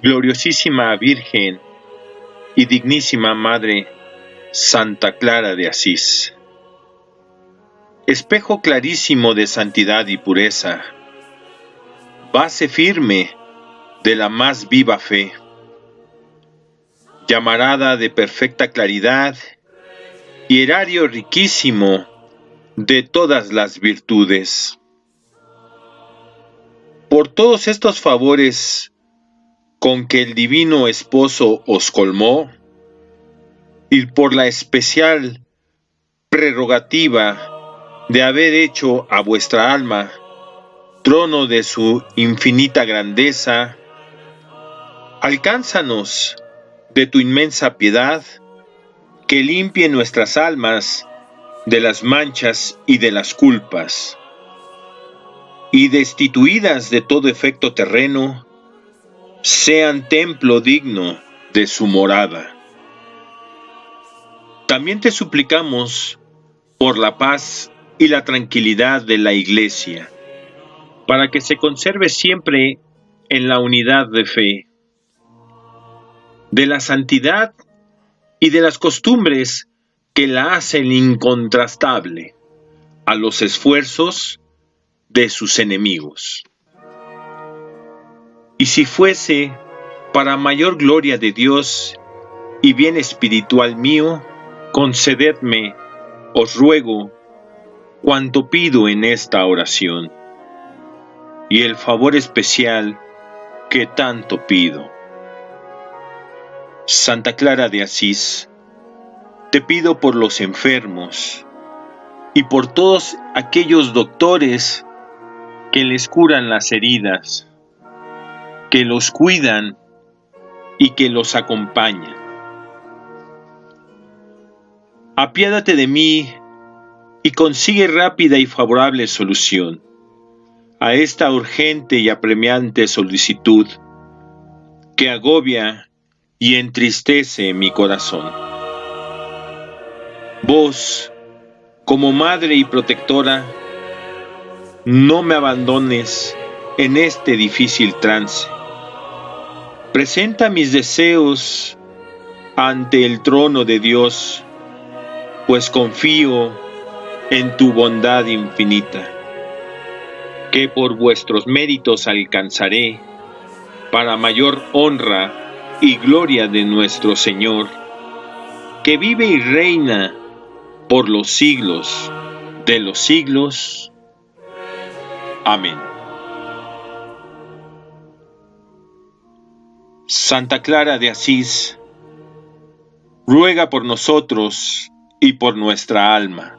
gloriosísima Virgen y dignísima Madre Santa Clara de Asís. Espejo clarísimo de santidad y pureza, base firme de la más viva fe, llamarada de perfecta claridad y erario riquísimo de todas las virtudes. Por todos estos favores con que el divino esposo os colmó, y por la especial prerrogativa de haber hecho a vuestra alma trono de su infinita grandeza, alcánzanos de tu inmensa piedad, que limpie nuestras almas de las manchas y de las culpas, y destituidas de todo efecto terreno, sean templo digno de su morada. También te suplicamos por la paz y la tranquilidad de la Iglesia, para que se conserve siempre en la unidad de fe, de la santidad y de las costumbres que la hacen incontrastable a los esfuerzos de sus enemigos. Y si fuese para mayor gloria de Dios y bien espiritual mío, concededme, os ruego, cuanto pido en esta oración, y el favor especial que tanto pido. Santa Clara de Asís, te pido por los enfermos y por todos aquellos doctores que les curan las heridas, que los cuidan y que los acompañan. Apiádate de mí y consigue rápida y favorable solución a esta urgente y apremiante solicitud que agobia y entristece mi corazón. Vos, como madre y protectora, no me abandones en este difícil trance. Presenta mis deseos ante el trono de Dios, pues confío en tu bondad infinita, que por vuestros méritos alcanzaré para mayor honra y gloria de nuestro Señor, que vive y reina por los siglos de los siglos. Amén. Santa Clara de Asís, ruega por nosotros y por nuestra alma.